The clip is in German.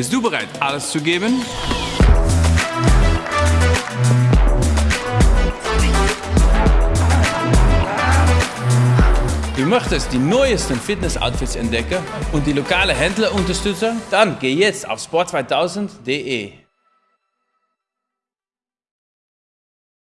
Bist du bereit, alles zu geben? Du möchtest die neuesten Fitness-Outfits entdecken und die lokale Händler unterstützen? Dann geh jetzt auf sport2000.de.